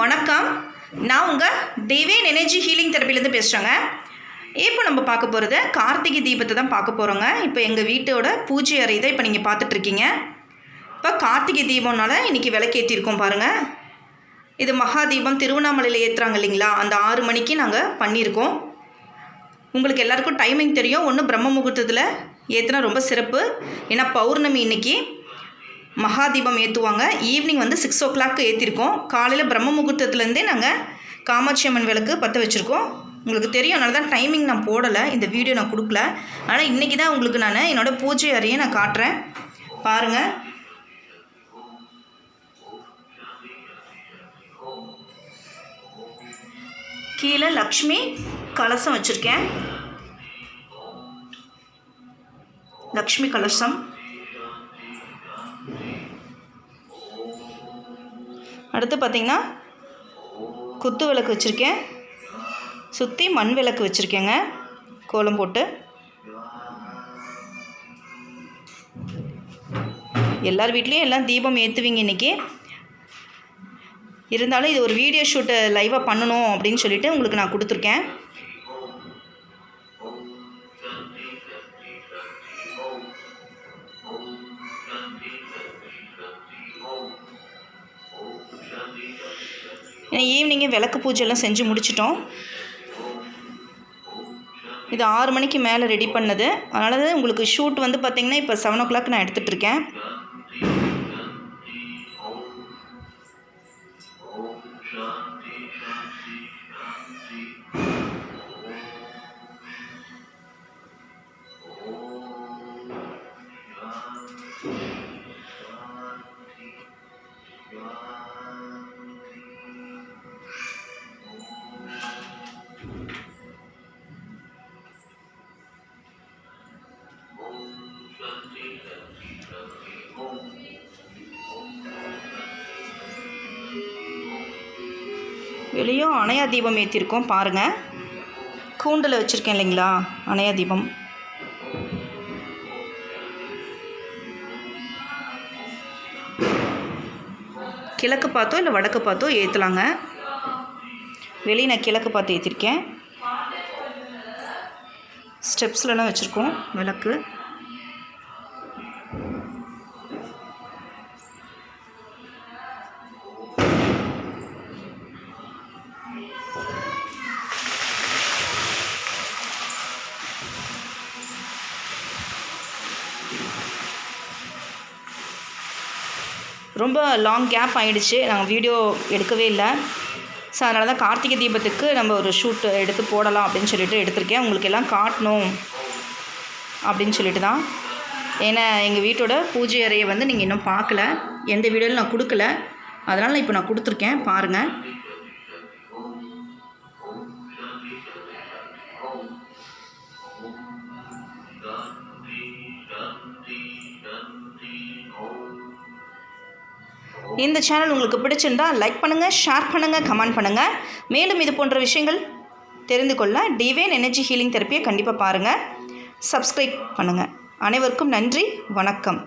வணக்கம். நான் உங்கள் டிவைன் எனர்ஜி ஹீலிங் தெரப்பிலேருந்து பேசுகிறேங்க இப்போ நம்ம பார்க்க போகிறது கார்த்திகை தீபத்தை தான் பார்க்க போகிறோங்க இப்போ எங்கள் வீட்டோட பூஜை அறை தான் இப்போ நீங்கள் பார்த்துட்ருக்கீங்க இப்போ கார்த்திகை தீபம்னால இன்றைக்கி விளக்கேற்றிருக்கோம் பாருங்கள் இது மகா தீபம் திருவண்ணாமலையில் ஏற்றுறாங்க இல்லைங்களா? அந்த ஆறு மணிக்கு நாங்கள் பண்ணியிருக்கோம். உங்களுக்கு எல்லாருக்கும் டைமிங் தெரியும். ஒன்று பிரம்ம முகூர்த்தத்தில் ஏற்றுனா ரொம்ப சிறப்பு. ஏன்னா பௌர்ணமி இன்னைக்கு. மகாதீபம் ஏற்றுவாங்க ஈவினிங் வந்து சிக்ஸ் ஓ கிளாக் ஏற்றிருக்கோம் காலையில் பிரம்ம முகூர்த்தத்துலேருந்தே நாங்கள் காமாட்சி அம்மன் விளக்கு பற்ற வச்சுருக்கோம். உங்களுக்கு தெரியும் அதனால தான் டைமிங் நான் போடலை. இந்த வீடியோ நான் கொடுக்கல. ஆனால் இன்றைக்கி தான் உங்களுக்கு நான் என்னோடய பூஜை அறையை நான் காட்டுறேன். பாருங்கள் கீழே லக்ஷ்மி கலசம் வச்சுருக்கேன். லக்ஷ்மி கலசம். அடுத்து பார்த்திங்கன்னா குத்து விளக்கு வச்சுருக்கேன். சுற்றி மண் விளக்கு வச்சுருக்கேங்க. கோலம் போட்டு. எல்லார் வீட்லேயும் எல்லாம் தீபம் ஏற்றுவீங்க இன்றைக்கி இருந்தாலும் இது ஒரு வீடியோ ஷூட்டை லைவாக பண்ணணும் அப்படின்னு சொல்லிட்டு உங்களுக்கு நான் கொடுத்துருக்கேன். ஏன்னா ஈவினிங்கே விளக்கு பூஜைலாம் செஞ்சு முடிச்சிட்டோம். இது ஆறு மணிக்கு மேலே ரெடி பண்ணது. அதனால தான் உங்களுக்கு ஷூட் வந்து பார்த்திங்கன்னா இப்போ செவன் ஓ கிளாக் நான் எடுத்துகிட்டு இருக்கேன். வெளியும் அணையா தீபம் ஏற்றிருக்கோம் பாருங்கள் கூண்டில் வச்சுருக்கேன் இல்லைங்களா? அணையா தீபம். கிழக்கு பார்த்தோ இல்லை வடக்கு பார்த்தோ ஏற்றலாங்க வெளியே நான் கிழக்கு பார்த்து ஏற்றிருக்கேன் ஸ்டெப்ஸ்லலாம் வச்சுருக்கோம் விளக்கு. ரொம்ப லாங் கேப் ஆகிடுச்சு நாங்கள் வீடியோ எடுக்கவே இல்லை. ஸோ அதனால தான் கார்த்திகை தீபத்துக்கு நம்ம ஒரு ஷூட் எடுத்து போடலாம் அப்படின்னு சொல்லிட்டு எடுத்திருக்கேன். உங்களுக்கு எல்லாம் காட்டணும் அப்படின்னு சொல்லிட்டு தான். ஏன்னா எங்கள் வீட்டோட பூஜை அறையை வந்து நீங்கள் இன்னும் பார்க்கல. எந்த வீடியோவில் நான் கொடுக்கல. அதனால் இப்போ நான் கொடுத்துருக்கேன். பாருங்கள் இந்த சேனல் உங்களுக்கு பிடிச்சிருந்தா லைக் பண்ணுங்கள் ஷேர் பண்ணுங்கள் கமெண்ட் பண்ணுங்கள் மேலும் இது போன்ற விஷயங்கள் தெரிந்து கொள்ள டிவைன் எனர்ஜி ஹீலிங் தெரப்பியை கண்டிப்பாக பாருங்கள் சப்ஸ்கிரைப் பண்ணுங்கள் அனைவருக்கும் நன்றி வணக்கம்.